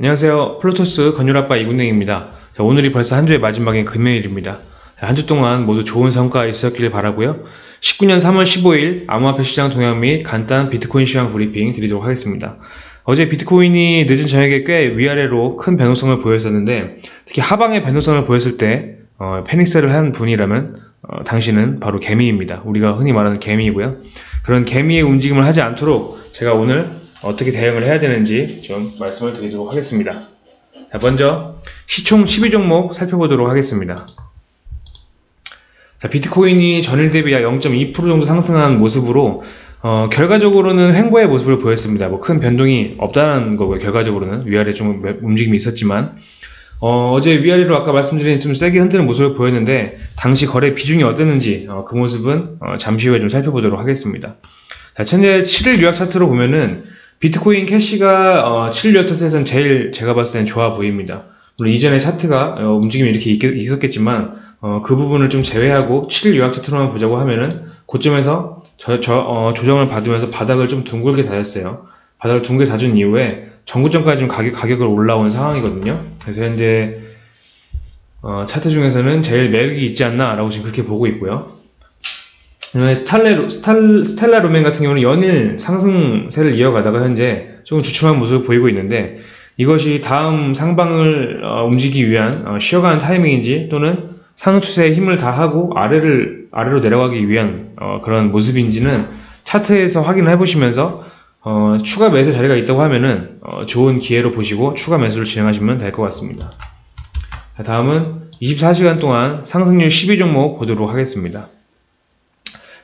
안녕하세요. 플루토스 건율아빠 이군행입니다. 자, 오늘이 벌써 한 주의 마지막인 금요일입니다. 한 주 동안 모두 좋은 성과 있으셨길 바라고요. 19년 3월 15일 암호화폐 시장 동향 및 간단 비트코인 시황 브리핑 드리도록 하겠습니다. 어제 비트코인이 늦은 저녁에 꽤 위아래로 큰 변동성을 보였었는데 특히 하방의 변동성을 보였을 때 어, panic sell을 한 분이라면 어, 당신은 바로 개미입니다. 우리가 흔히 말하는 개미이고요. 그런 개미의 움직임을 하지 않도록 제가 오늘 어떻게 대응을 해야 되는지 좀 말씀을 드리도록 하겠습니다. 자, 먼저 시총 12종목 살펴보도록 하겠습니다. 자, 비트코인이 전일 대비 약 0.2% 정도 상승한 모습으로 어, 결과적으로는 횡보의 모습을 보였습니다. 뭐 큰 변동이 없다는 거고요. 결과적으로는 위아래 좀 움직임이 있었지만 어, 제 위아래로 아까 말씀드린 좀 세게 흔드는 모습을 보였는데 당시 거래 비중이 어땠는지 어, 그 모습은 어, 잠시 후에 좀 살펴보도록 하겠습니다. 자, 현재 7일 유약 차트로 보면은 비트코인 캐시가 어, 7일 유약 차트에서는 제일 제가 봤을 때는 좋아 보입니다. 물론 이전에 차트가 어, 움직임이 이렇게 있, 었겠지만 어, 그 부분을 좀 제외하고 7일 유약 차트로만 보자고 하면은 고점에서 저, 저, 어, 조정을 받으면서 바닥을 좀 둥글게 다졌어요. 바닥을 둥글게 다준 이후에 전구점까지 좀 가격, 가격을 올라온 상황이거든요. 그래서 현재 어, 차트 중에서는 제일 매력이 있지 않나 라고 지금 그렇게 보고 있고요. 스탈레, 스탈, 스텔라 루멘 같은 경우는 연일 상승세를 이어가다가 현재 조금 주춤한 모습을 보이고 있는데 이것이 다음 상방을 어, 움직이기 위한 어, 쉬어가는 타이밍인지 또는 상승 추세에 힘을 다하고 아래를 아래로 내려가기 위한 어, 그런 모습인지는 차트에서 확인을 해보시면서 어, 추가 매수 자리가 있다고 하면은 어, 좋은 기회로 보시고 추가 매수를 진행하시면 될 것 같습니다. 자, 다음은 24시간 동안 상승률 12종목 보도록 하겠습니다.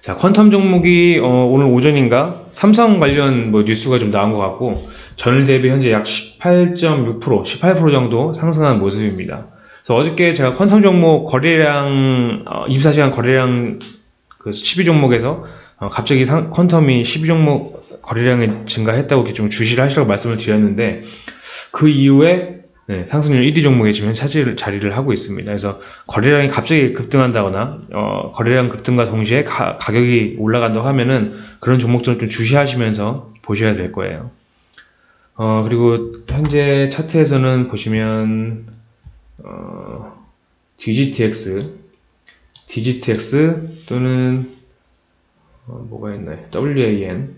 자, 퀀텀 종목이 어, 오늘 오전인가 삼성 관련 뭐 뉴스가 좀 나온 것 같고 전일 대비 현재 약 18.6% 18% 정도 상승한 모습입니다. 그래서 어저께 제가 퀀텀 종목 거래량 어, 24시간 거래량 그 12종목에서 어, 갑자기 상, 퀀텀이 12종목 거래량이 증가했다고 이렇게 좀 주시를 하시라고 말씀을 드렸는데 그 이후에 네, 상승률 1위 종목에 지금 차지를 자리를 하고 있습니다. 그래서 거래량이 갑자기 급등한다거나 어, 거래량 급등과 동시에 가, 격이 올라간다고 하면은 그런 종목들은 좀 주시하시면서 보셔야 될 거예요. 어, 그리고 현재 차트에서는 보시면 어, DGTX, DGTX 또는 어, 뭐가 있나요? WAN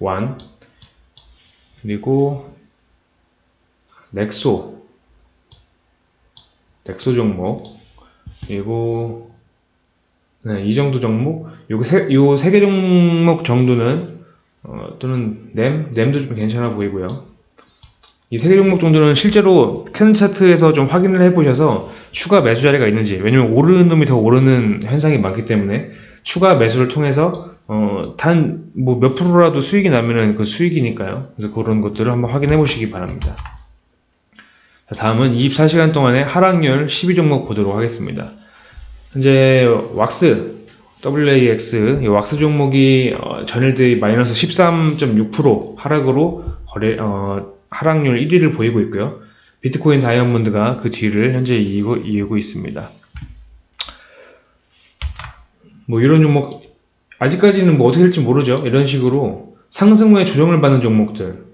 1 그리고 넥소 넥소 종목 그리고 네, 이 정도 종목 요세 개 종목 정도는 어, 또는 램 램도 좀 괜찮아 보이고요 이 세 개 종목 정도는 실제로 캔 차트에서 좀 확인을 해보셔서 추가 매수 자리가 있는지 왜냐면 오르는 놈이 더 오르는 현상이 많기 때문에 추가 매수를 통해서 어, 단 뭐 몇 프로라도 수익이 나면은 그 수익이니까요. 그래서 그런 것들을 한번 확인해 보시기 바랍니다. 다음은 24시간 동안의 하락률 12종목 보도록 하겠습니다. 현재 왁스, WAX, 이 왁스 종목이 어, 전일 대비 마이너스 13.6% 하락으로 거래, 어, 하락률 1위를 보이고 있고요. 비트코인 다이아몬드가 그 뒤를 현재 이고, 이고 있습니다. 뭐 이런 종목 아직까지는 뭐 어떻게 될지 모르죠. 이런 식으로 상승 후에 조정을 받는 종목들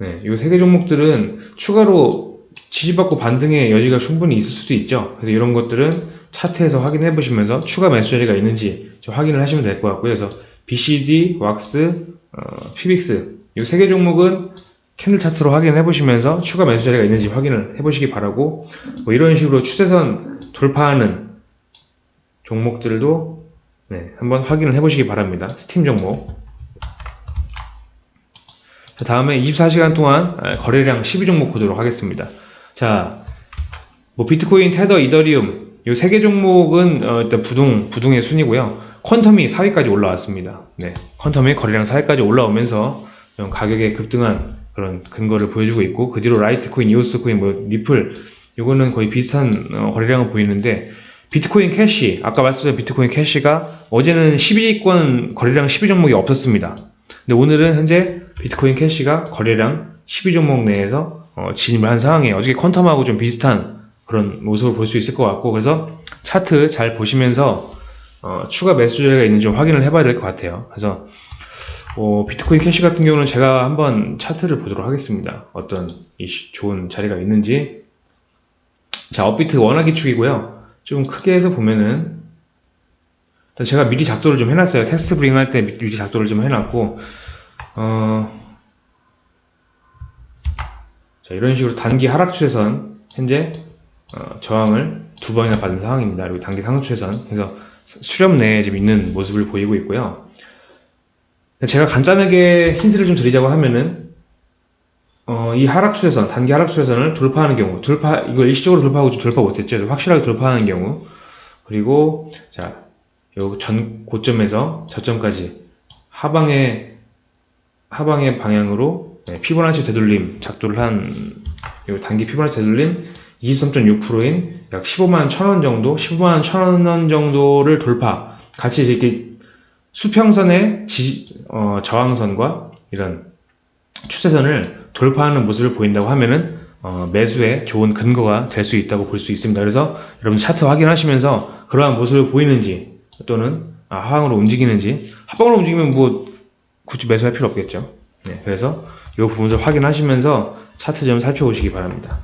네, 이 세 개 종목들은 추가로 지지받고 반등의 여지가 충분히 있을 수도 있죠. 그래서 이런 것들은 차트에서 확인해 보시면서 추가 매수 자리가 있는지 좀 확인을 하시면 될 것 같고요. 그래서 BCD, 왁스, 어, 피빅스 이 세 개 종목은 candle 차트로 확인해 보시면서 추가 매수 자리가 있는지 확인을 해 보시기 바라고 뭐 이런 식으로 추세선 돌파하는 종목들도 네, 한번 확인을 해 보시기 바랍니다. 스팀 종목 자, 다음에 24시간 동안 거래량 12종목 보도록 하겠습니다. 자, 뭐 비트코인, 테더, 이더리움 이 세 개 종목은 어, 일단 부동 부동의 순위고요. 퀀텀이 4위까지 올라왔습니다. 네, 퀀텀이 거래량 4위까지 올라오면서 가격의 급등한 그런 근거를 보여주고 있고 그 뒤로 라이트코인, 이오스코인, 뭐 리플 이거는 거의 비슷한 어, 거래량을 보이는데 비트코인 캐시 아까 말씀드린 비트코인 캐시가 어제는 12위권 거래량 12종목이 없었습니다. 근데 오늘은 현재 비트코인 캐시가 거래량 12종목 내에서 어, 진입을 한 상황이에요. 어저께 퀀텀하고 좀 비슷한 그런 모습을 볼 수 있을 것 같고 그래서 차트 잘 보시면서 어, 추가 매수 자리가 있는지 좀 확인을 해봐야 될 것 같아요. 그래서 어, 비트코인 캐시 같은 경우는 제가 한번 차트를 보도록 하겠습니다. 어떤 좋은 자리가 있는지. 자, 업비트 원화 기축이고요. 좀 크게 해서 보면은 제가 미리 작도를 좀 해놨어요. 텍스트 브리핑 할 때 미리 작도를 좀 해놨고 어, 자, 이런 식으로 단기 하락 추세선 현재 어, 저항을 두 번이나 받은 상황입니다. 그리고 단기 상승 추세선 그래서 수- 수렴 내에 지금 있는 모습을 보이고 있고요. 제가 간단하게 힌트를 좀 드리자고 하면은 어, 이 하락 추세선, 단기 하락 추세선을 돌파하는 경우, 돌파 이거 일시적으로 돌파하고 좀 돌파 못했죠. 확실하게 돌파하는 경우, 그리고 자, 요 전 고점에서 저점까지 하방의 하방의 방향으로 네, 피보나치 되돌림 작도를 한 요 단기 피보나치 되돌림 23.6%인 약 15만 1천원 정도, 15만 1천원 정도를 돌파. 같이 이렇게 수평선의 지- 어, 저항선과 이런 추세선을 돌파하는 모습을 보인다고 하면은 어, 매수에 좋은 근거가 될 수 있다고 볼 수 있습니다. 그래서 여러분 차트 확인하시면서 그러한 모습을 보이는지 또는 아, 하방으로 움직이는지 하방으로 움직이면 뭐 굳이 매수할 필요 없겠죠. 네, 그래서 이 부분을 확인하시면서 차트 좀 살펴보시기 바랍니다.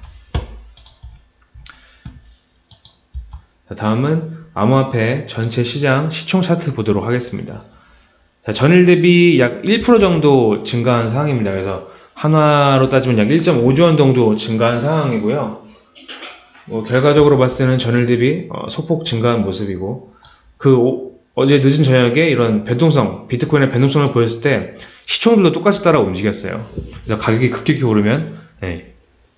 자, 다음은 암호화폐 전체 시장 시총 차트 보도록 하겠습니다. 자, 전일 대비 약 1% 정도 증가한 상황입니다. 그래서 한화로 따지면 약 1.5조 원 정도 증가한 상황이고요. 뭐 결과적으로 봤을 때는 전일 대비 어, 소폭 증가한 모습이고 그 오- 어제 늦은 저녁에 이런 변동성, 비트코인의 변동성을 보였을 때 시총들도 똑같이 따라 움직였어요. 그래서 가격이 급격히 오르면 네,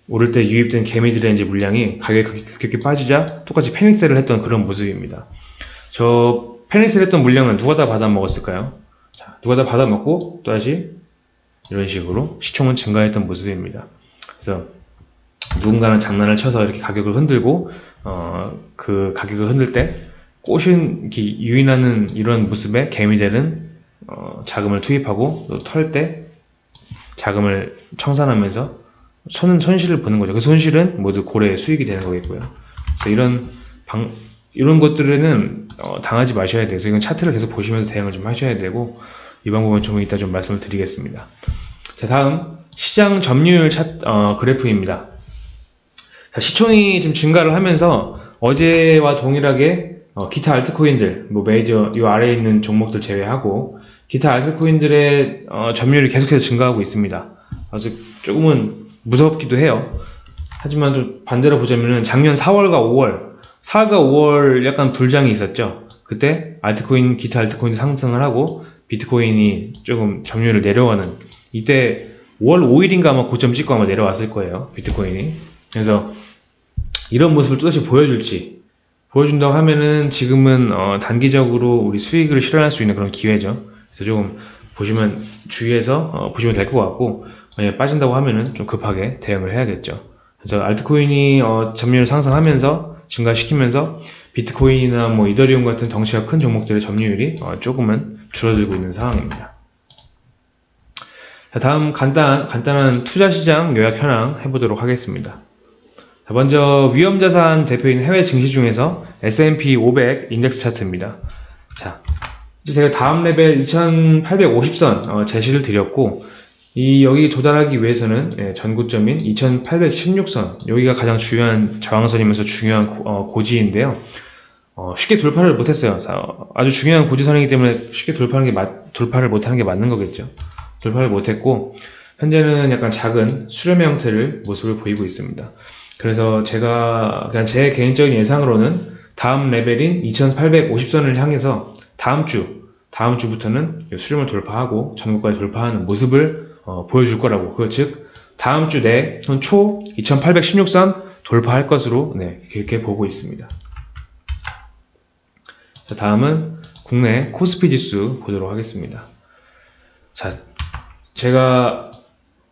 오를 때 유입된 개미들의 이제 물량이 가격이 급격히- 빠지자 똑같이 패닉셀을 했던 그런 모습입니다. 저 패닉셀 했던 물량은 누가 다 받아 먹었을까요? 자, 누가 다 받아 먹고 또다시 이런 식으로 시총은 증가했던 모습입니다. 그래서 누군가는 장난을 쳐서 이렇게 가격을 흔들고 어, 그 가격을 흔들 때 이렇게 유인하는 이런 모습에 개미들은 어, 자금을 투입하고 또 털 때 자금을 청산하면서 손, 손실을 보는 거죠. 그 손실은 모두 고래의 수익이 되는 거겠고요. 그래서 이런 방, 이런 것들에는 어, 당하지 마셔야 돼서 이건 차트를 계속 보시면서 대응을 좀 하셔야 되고 이 방법은 좀 이따 좀 말씀을 드리겠습니다. 자, 다음 시장 점유율 차, 어, 그래프입니다. 자, 시총이 좀 증가를 하면서 어제와 동일하게 어, 기타 알트코인들, 뭐 메이저 이 아래에 있는 종목들 제외하고 기타 알트코인들의 어, 점유율이 계속해서 증가하고 있습니다. 아직 조금은 무섭기도 해요. 하지만 좀 반대로 보자면은 작년 4월과 5월, 4월과 5월 약간 불장이 있었죠. 그때 알트코인, 기타 알트코인이 상승을 하고 비트코인이 조금 점유율을 내려가는 이때 5월 5일인가 아마 고점 찍고 아마 내려왔을 거예요. 비트코인이. 그래서 이런 모습을 또다시 보여줄지 보여준다고 하면은 지금은 어, 단기적으로 우리 수익을 실현할 수 있는 그런 기회죠. 그래서 조금 보시면 주의해서 어, 보시면 될 것 같고 만약에 빠진다고 하면은 좀 급하게 대응을 해야겠죠. 그래서 알트코인이 어, 점유율 상승하면서 증가시키면서 비트코인이나 뭐 이더리움 같은 덩치가 큰 종목들의 점유율이 어, 조금은 줄어들고 있는 상황입니다. 자, 다음 간단, 간단한 투자 시장 요약 현황 해보도록 하겠습니다. 자, 먼저 위험자산 대표인 해외 증시 중에서 S&P 500 인덱스 차트입니다. 자, 이제 제가 다음 레벨 2850선 어, 제시를 드렸고 이 여기 도달하기 위해서는 예, 전고점인 2816선 여기가 가장 중요한 저항선이면서 중요한 고, 어, 고지인데요. 어, 쉽게 돌파를 못했어요. 아주 중요한 고지선이기 때문에 쉽게 돌파하는 게 맞- 돌파를 못하는 게 맞는 거겠죠. 돌파를 못했고 현재는 약간 작은 수렴의 형태를 모습을 보이고 있습니다. 그래서 제가 그냥 제 개인적인 예상으로는 다음 레벨인 2850선을 향해서 다음 주 다음 주부터는 이 수렴을 돌파하고 전고까지 돌파하는 모습을 어, 보여줄 거라고 그즉 다음 주내초 2816선 돌파할 것으로 네, 이렇게 보고 있습니다. 자, 다음은 국내 코스피 지수 보도록 하겠습니다. 자, 제가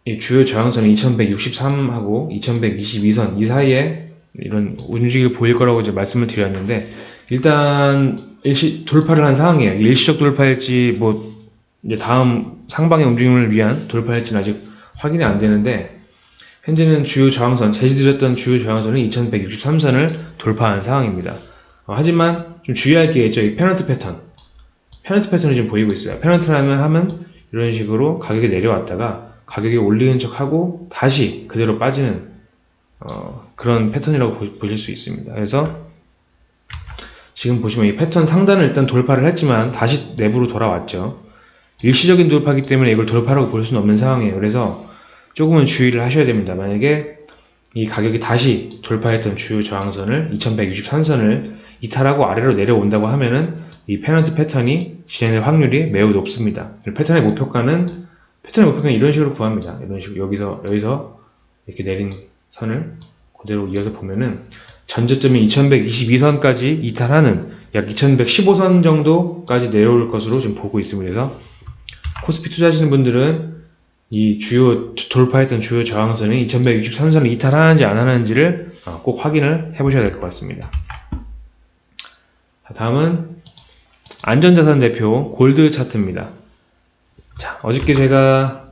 이 주요 저항선이 2163하고 2122선 이 사이에 이런 움직임을 보일 거라고 이제 말씀을 드렸는데 일단 일시 돌파를 한 상황이에요. 일시적 돌파일지 뭐 이제 다음 상방의 움직임을 위한 돌파일지는 아직 확인이 안 되는데 현재는 주요 저항선 제시드렸던 주요 저항선은 2163선을 돌파한 상황입니다. 어, 하지만 좀 주의할 게 있죠. 이 페넌트 패턴. 페넌트 패턴이 지금 보이고 있어요. 페넌트라면 하면 이런 식으로 가격이 내려왔다가 가격이 올리는 척하고 다시 그대로 빠지는 어, 그런 패턴이라고 보- 보실 수 있습니다. 그래서 지금 보시면 이 패턴 상단을 일단 돌파를 했지만 다시 내부로 돌아왔죠. 일시적인 돌파기 때문에 이걸 돌파라고 볼 수는 없는 상황이에요. 그래서 조금은 주의를 하셔야 됩니다. 만약에 이 가격이 다시 돌파했던 주요 저항선을 2163선을 이탈하고 아래로 내려온다고 하면은 이 페넌트 패턴이 진행될 확률이 매우 높습니다. 패턴의 목표가는 패턴의 목표가는 이런 식으로 구합니다. 이런 식으로 여기서 여기서 이렇게 내린 선을 그대로 이어서 보면은 전저점인 2122선까지 이탈하는 약 2115선 정도까지 내려올 것으로 지금 보고 있습니다. 그래서 코스피 투자하시는 분들은 이 주요 돌파했던 주요 저항선이 2163선을 이탈하는지 안 하는지를 어, 꼭 확인을 해보셔야 될 것 같습니다. 자, 다음은 안전자산 대표 골드 차트입니다. 자, 어저께 제가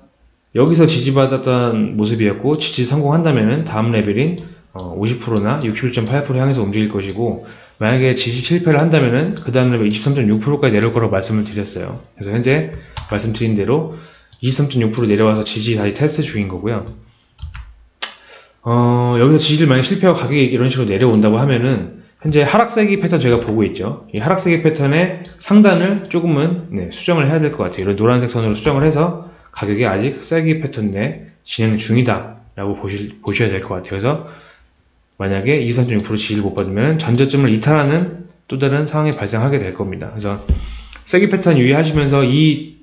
여기서 지지받았던 모습이었고 지지 성공한다면은 다음 레벨인 50%나 61.8% 향해서 움직일 것이고 만약에 지지 실패를 한다면은 그 다음 레벨 23.6%까지 내려올 거라고 말씀을 드렸어요. 그래서 현재 말씀드린 대로 23.6% 내려와서 지지 다시 테스트 중인 거고요. 어, 여기서 지지를 만약 실패하고 가격이 이런 식으로 내려온다고 하면은 현재 하락세기 패턴 저희가 보고 있죠. 이 하락세기 패턴의 상단을 조금은 네, 수정을 해야 될 것 같아요. 이런 노란색 선으로 수정을 해서 가격이 아직 세기 패턴 내 진행 중이다 라고 보실, 보셔야 될 것 같아요. 그래서 만약에 23.6% 지지를 못 받으면 전저점을 이탈하는 또 다른 상황이 발생하게 될 겁니다. 그래서 세기 패턴 유의하시면서 이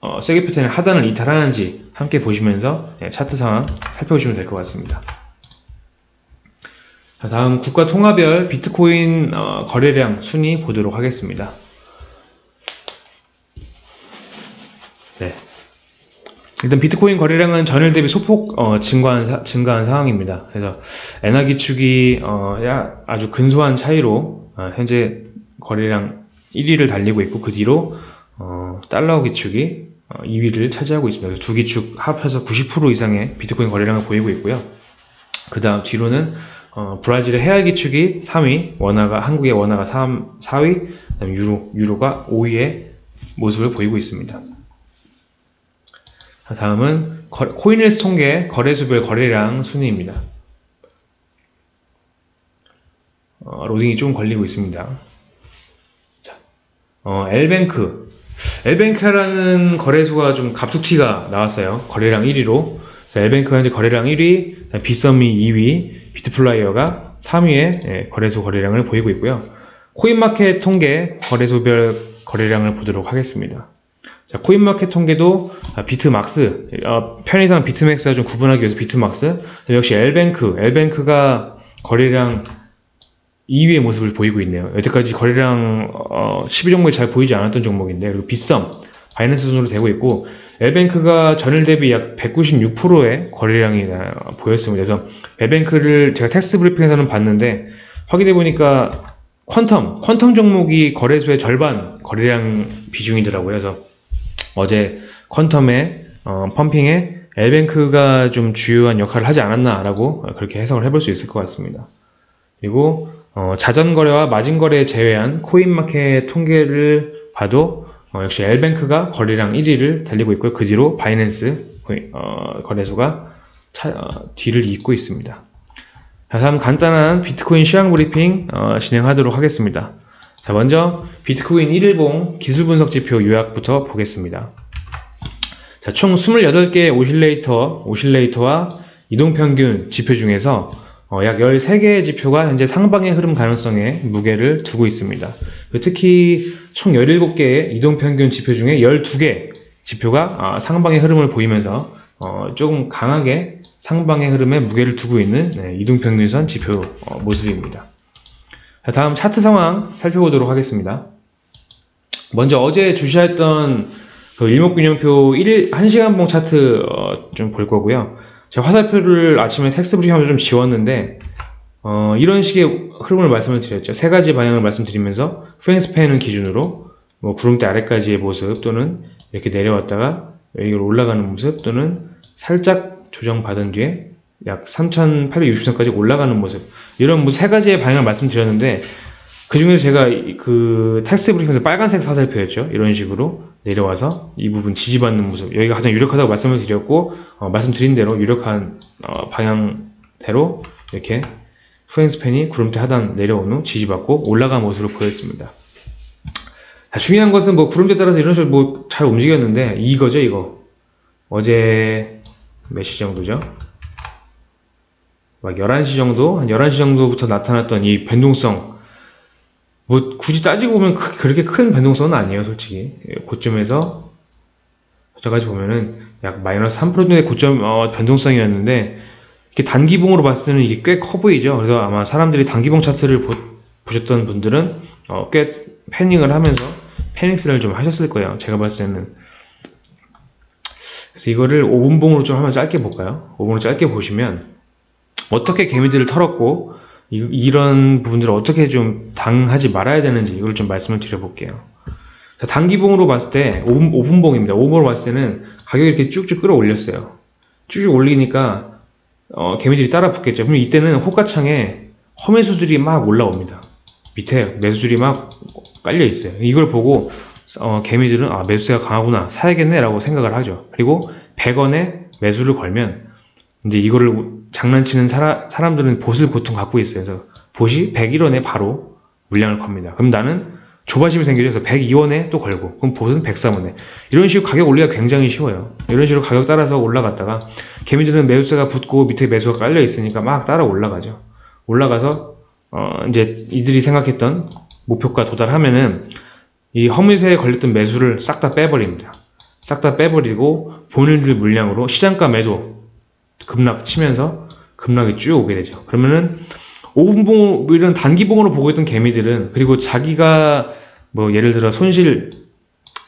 어, 세기 패턴의 하단을 이탈하는지 함께 보시면서 네, 차트 상황 살펴보시면 될 것 같습니다. 자, 다음 국가 통화별 비트코인 어, 거래량 순위 보도록 하겠습니다. 네. 일단 비트코인 거래량은 전일 대비 소폭 어, 증가한, 사- 증가한 상황입니다. 그래서 엔화 기축이 어, 야- 아주 근소한 차이로 어, 현재 거래량 1위를 달리고 있고 그 뒤로 어, 달러 기축이 어, 2위를 차지하고 있습니다. 그래서 두 기축 합해서 90% 이상의 비트코인 거래량을 보이고 있고요. 그 다음 뒤로는 어, 브라질의 헤알 기축이 3위, 원화가 한국의 원화가 3, 4위, 그다음 유로, 유로가 5위의 모습을 보이고 있습니다. 자, 다음은 거- 코인일스 통계 거래수별 거래량 순위입니다. 어, 로딩이 좀 걸리고 있습니다. 자, 어, L뱅크. L뱅크라는 거래소가 좀 갑툭튀가 나왔어요. 거래량 1위로. 그래서 L뱅크가 현재 거래량 1위, 빗썸이 2위, 비트플라이어가 3위의 거래소 거래량을 보이고 있고요. 코인마켓 통계 거래소별 거래량을 보도록 하겠습니다. 자, 코인마켓 통계도 아, 비트막스, 어, 편의상 비트맥스와 좀 구분하기 위해서 비트막스, 역시 L뱅크, L뱅크가 거래량 2위의 모습을 보이고 있네요. 여태까지 거래량 어, 10위 종목이 잘 보이지 않았던 종목인데 그리고 빗썸, 바이낸스 순으로 되고 있고 엘뱅크가 전일 대비 약 196%의 거래량이 어, 보였습니다. 그래서 엘뱅크를 제가 텍스트 브리핑에서는 봤는데 확인해 보니까 퀀텀, 퀀텀 종목이 거래소의 절반 거래량 비중이더라고요. 그래서 어제 퀀텀의 어, pumping에 엘뱅크가 좀 주요한 역할을 하지 않았나라고 그렇게 해석을 해볼 수 있을 것 같습니다. 그리고 어, 자전거래와 마진거래 제외한 코인마켓 통계를 봐도 어, 역시 엘뱅크가 거래량 1위를 달리고 있고요. 그 뒤로 바이낸스 어, 거래소가 차- 어, 뒤를 잇고 있습니다. 자, 다음 간단한 비트코인 시황 브리핑 어, 진행하도록 하겠습니다. 자, 먼저 비트코인 1일봉 기술 분석 지표 요약부터 보겠습니다. 자, 총 28개의 오실레이터, 오실레이터와 이동평균 지표 중에서 어, 약 13개의 지표가 현재 상방의 흐름 가능성에 무게를 두고 있습니다. 그 특히 총 17개의 이동평균 지표 중에 12개 지표가 아, 상방의 흐름을 보이면서 어, 조금 강하게 상방의 흐름에 무게를 두고 있는 네, 이동평균선 지표 어, 모습입니다. 자, 다음 차트 상황 살펴보도록 하겠습니다. 먼저 어제 주시했던 그 일목균형표 1일, 1시간봉 차트 어, 좀 볼 거고요. 제가 화살표를 아침에 텍스트 브리핑하면서 좀 지웠는데 어, 이런 식의 흐름을 말씀을 드렸죠. 세 가지 방향을 말씀드리면서 프랭스팬을 기준으로 뭐 구름대 아래까지의 모습 또는 이렇게 내려왔다가 여기로 올라가는 모습 또는 살짝 조정받은 뒤에 약 3,860선까지 올라가는 모습 이런 뭐 세 가지의 방향을 말씀드렸는데 그 중에서 제가 이- 그 텍스트 브리핑에서 빨간색 화살표였죠. 이런 식으로 내려와서 이 부분 지지받는 모습 여기가 가장 유력하다고 말씀을 드렸고 어, 말씀드린 대로 유력한 어, 방향대로 이렇게 후행스팬이 구름대 하단 내려온 후 지지받고 올라간 모습으로 보였습니다. 자, 중요한 것은 뭐 구름대 따라서 이런 식으로 뭐 잘 움직였는데 이거죠 이거 어제 몇 시 정도죠? 막 11시 정도? 한 11시 정도부터 나타났던 이 변동성. 뭐 굳이 따지고 보면 크- 그렇게 큰 변동성은 아니에요 솔직히. 예, 고점에서 저까지 보면은 약 마이너스 3% 정도의 고점 어, 변동성이었는데 이렇게 단기봉으로 봤을 때는 이게 꽤 커 보이죠. 그래서 아마 사람들이 단기봉 차트를 보, 보셨던 분들은 어, 꽤 패닝을 하면서 패닉스를 좀 하셨을 거예요. 제가 봤을 때는. 그래서 이거를 5분봉으로 좀 한번 짧게 볼까요? 5분으로 짧게 보시면 어떻게 개미들을 털었고 이, 런 부분들을 어떻게 좀 당하지 말아야 되는지 이걸 좀 말씀을 드려볼게요. 자, 단기봉으로 봤을 때 5분, 5분봉입니다. 5분으로 봤을 때는 가격이 이렇게 쭉쭉 끌어올렸어요. 쭉쭉 올리니까 어, 개미들이 따라 붙겠죠. 그럼 이때는 호가창에 허매수들이 막 올라옵니다. 밑에 매수들이 막 깔려 있어요. 이걸 보고 어, 개미들은 아 매수세가 강하구나 사야겠네 라고 생각을 하죠. 그리고 100원에 매수를 걸면 이제 이거를 장난치는 사라, 사람들은 봇을 보통 갖고 있어요. 그래서 봇이 101원에 바로 물량을 겁니다. 그럼 나는 조바심이 생겨서 102원에 또 걸고 그럼 봇은 103원에 이런 식으로 가격 올리기가 굉장히 쉬워요. 이런 식으로 가격 따라서 올라갔다가 개미들은 매수세가 붙고 밑에 매수가 깔려 있으니까 막 따라 올라가죠. 올라가서 어 이제 이들이 생각했던 목표가 도달하면은 이 허물세에 걸렸던 매수를 싹 다 빼버립니다. 싹 다 빼버리고 본인들 물량으로 시장가 매도 급락 치면서 급락이 쭉 오게 되죠. 그러면은 5분봉 뭐 이런 단기봉으로 보고 있던 개미들은 그리고 자기가 뭐 예를 들어 손실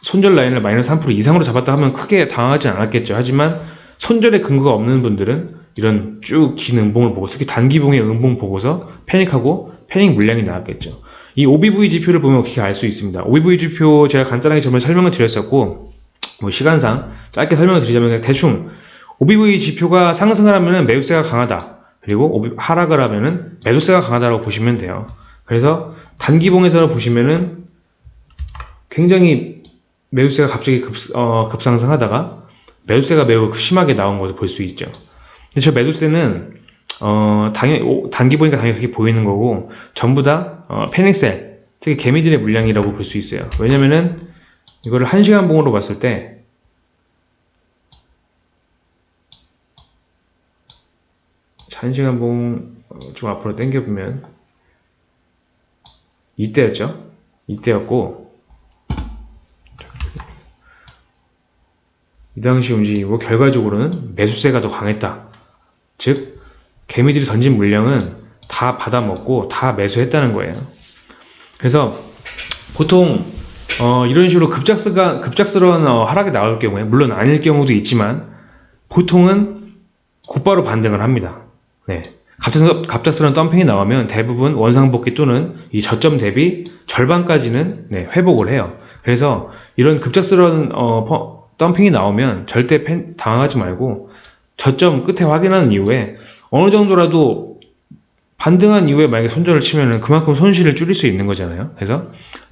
손절 라인을 마이너스 3% 이상으로 잡았다 하면 크게 당하지 않았겠죠. 하지만 손절의 근거가 없는 분들은 이런 쭉 긴 음봉을 보고 특히 단기봉의 음봉 보고서 패닉하고 패닉 물량이 나왔겠죠. 이 OBV 지표를 보면 어떻게 알 수 있습니다. OBV 지표 제가 간단하게 전에 설명을 드렸었고 뭐 시간상 짧게 설명을 드리자면 대충 OBV 지표가 상승을 하면 매수세가 강하다. 그리고 하락을 하면은 매도세가 강하다고 보시면 돼요. 그래서 단기봉에서 보시면은 굉장히 매수세가 갑자기 급, 어, 급상승하다가 매수세가 매우 심하게 나온 것을 볼 수 있죠. 근데 저 매도세는 어, 당연히 오- 단기보니까 당연히 그렇게 보이는 거고 전부 다 어, 패닉셀 특히 개미들의 물량이라고 볼 수 있어요. 왜냐면은 이거를 1시간 봉으로 봤을 때 1시간 봉 좀 앞으로 당겨보면 이때였죠? 이때였고 이 당시 움직이고 결과적으로는 매수세가 더 강했다. 즉 개미들이 던진 물량은 다 받아먹고 다 매수했다는 거예요. 그래서 보통 어, 이런 식으로 급작스가, 급작스러운 어, 하락이 나올 경우에 물론 아닐 경우도 있지만 보통은 곧바로 반등을 합니다. 네. 갑작스러, 갑작스러운 덤핑이 나오면 대부분 원상복귀 또는 이 저점 대비 절반까지는 네, 회복을 해요. 그래서 이런 급작스러운 어, 퍼- 덤핑이 나오면 절대 팬- 당황하지 말고 저점 끝에 확인하는 이후에 어느 정도라도 반등한 이후에 만약에 손절을 치면은 그만큼 손실을 줄일 수 있는 거잖아요. 그래서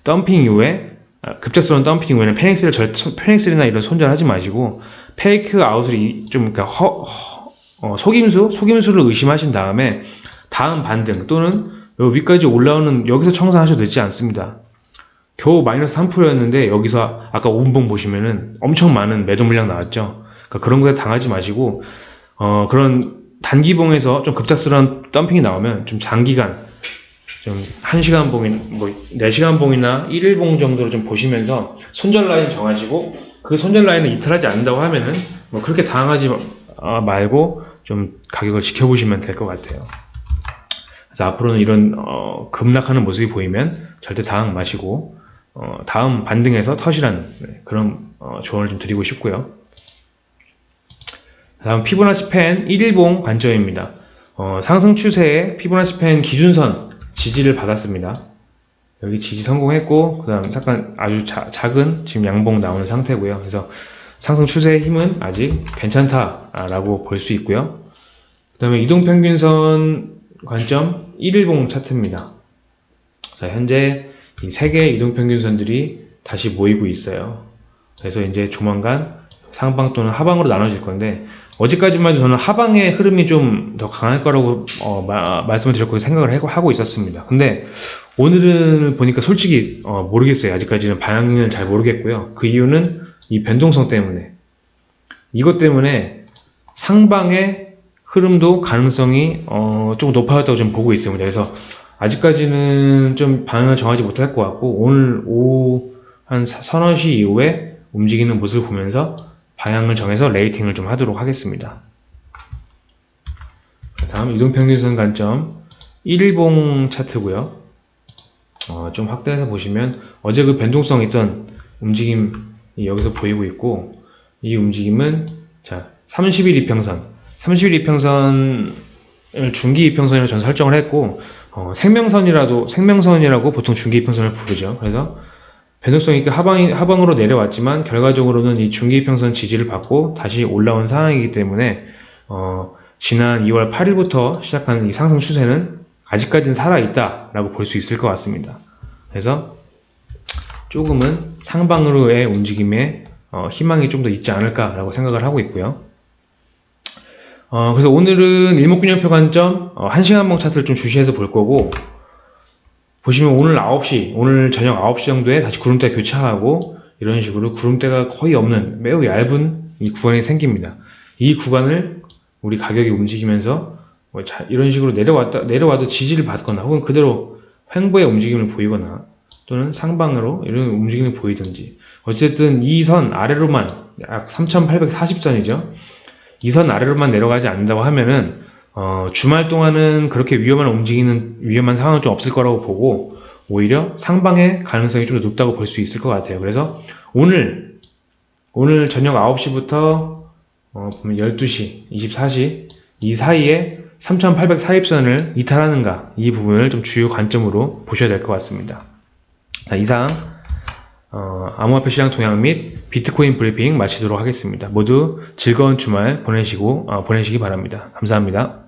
덤핑 이후에 아, 급작스러운 덤핑 이후에는 페닉스를 절, 페닉스나 이런 손절하지 마시고 fake out을 이- 좀 그러니까 허, 허- 어, 속임수 속임수를 의심하신 다음에 다음 반등 또는 요 위까지 올라오는 여기서 청산하셔도 되지 않습니다. 겨우 마이너스 3%였는데 여기서 아까 5분봉 보시면은 엄청 많은 매도 물량 나왔죠. 그러니까 그런 거에 당하지 마시고 어, 그런 단기봉에서 좀 급작스러운 덤핑이 나오면 좀 장기간 좀 1시간 봉인 뭐 4시간 봉이나 1일 봉 정도로 좀 보시면서 손절 라인 정하시고 그 손절 라인을 이탈하지 않는다고 하면은 뭐 그렇게 당하지 어, 말고 좀 가격을 지켜보시면 될 것 같아요. 그래서 앞으로는 이런 어, 급락하는 모습이 보이면 절대 당황 마시고 어, 다음 반등에서 터시라는 네, 그런 어, 조언을 좀 드리고 싶고요. 다음 피보나치 펜 1일봉 관점입니다. 어, 상승 추세에 피보나치 펜 기준선 지지를 받았습니다. 여기 지지 성공했고 그 다음 잠깐 아주 자- 작은 지금 양봉 나오는 상태고요. 그래서 상승 추세의 힘은 아직 괜찮다라고 볼 수 있고요. 그 다음에 이동평균선 관점 1일봉 차트입니다. 자, 현재 이세 개의 이동평균선들이 다시 모이고 있어요. 그래서 이제 조만간 상방 또는 하방으로 나눠질 건데 어제까지만 해도 저는 하방의 흐름이 좀 더 강할 거라고 어, 마- 말씀을 드렸고 생각을 하고- 하고 있었습니다. 근데 오늘은 보니까 솔직히 어, 모르겠어요. 아직까지는 방향을 잘 모르겠고요. 그 이유는 이 변동성 때문에 이것 때문에 상방의 흐름도 가능성이 어, 좀 높아졌다고 좀 보고 있습니다. 그래서 아직까지는 좀 방향을 정하지 못할 것 같고 오늘 오후 한 사- 서너 시 이후에 움직이는 모습을 보면서 방향을 정해서 레이팅을 좀 하도록 하겠습니다. 다음 이동평균선 관점 1일봉 차트고요. 어, 좀 확대해서 보시면 어제 그 변동성 있던 움직임이 여기서 보이고 있고 이 움직임은 자 30일 이평선 30일 이평선을 중기 이평선으로 전 설정을 했고 어, 생명선이라도 생명선이라고 보통 중기 이평선을 부르죠. 그래서 변동성 있게 하방 하방으로 내려왔지만 결과적으로는 이 중기 이평선 지지를 받고 다시 올라온 상황이기 때문에 어, 지난 2월 8일부터 시작한 이 상승 추세는 아직까지는 살아있다 라고 볼 수 있을 것 같습니다. 그래서 조금은 상방으로의 움직임에 어, 희망이 좀 더 있지 않을까라고 생각을 하고 있고요. 어, 그래서 오늘은 일목균형표 관점 어, 1시간봉 차트를 좀 주시해서 볼 거고 보시면 오늘 9시, 오늘 저녁 9시 정도에 다시 구름대 교차하고 이런 식으로 구름대가 거의 없는 매우 얇은 이 구간이 생깁니다. 이 구간을 우리 가격이 움직이면서 뭐 자- 이런 식으로 내려왔다 내려와도 지지를 받거나 혹은 그대로 횡보의 움직임을 보이거나 또는 상방으로 이런 움직임을 보이든지 어쨌든 이 선 아래로만 약 3840선이죠. 이 선 아래로만 내려가지 않는다고 하면은 어, 주말 동안은 그렇게 위험한 움직이는 위험한 상황은 좀 없을 거라고 보고 오히려 상방의 가능성이 좀더 높다고 볼 수 있을 것 같아요. 그래서 오늘 오늘 저녁 9시부터 어, 보면 12시, 24시 이 사이에 3840선을 이탈하는가 이 부분을 좀 주요 관점으로 보셔야 될 것 같습니다. 자, 이상 어, 암호화폐 시장 동향 및 비트코인 브리핑 마치도록 하겠습니다. 모두 즐거운 주말 보내시고 어, 보내시기 바랍니다. 감사합니다.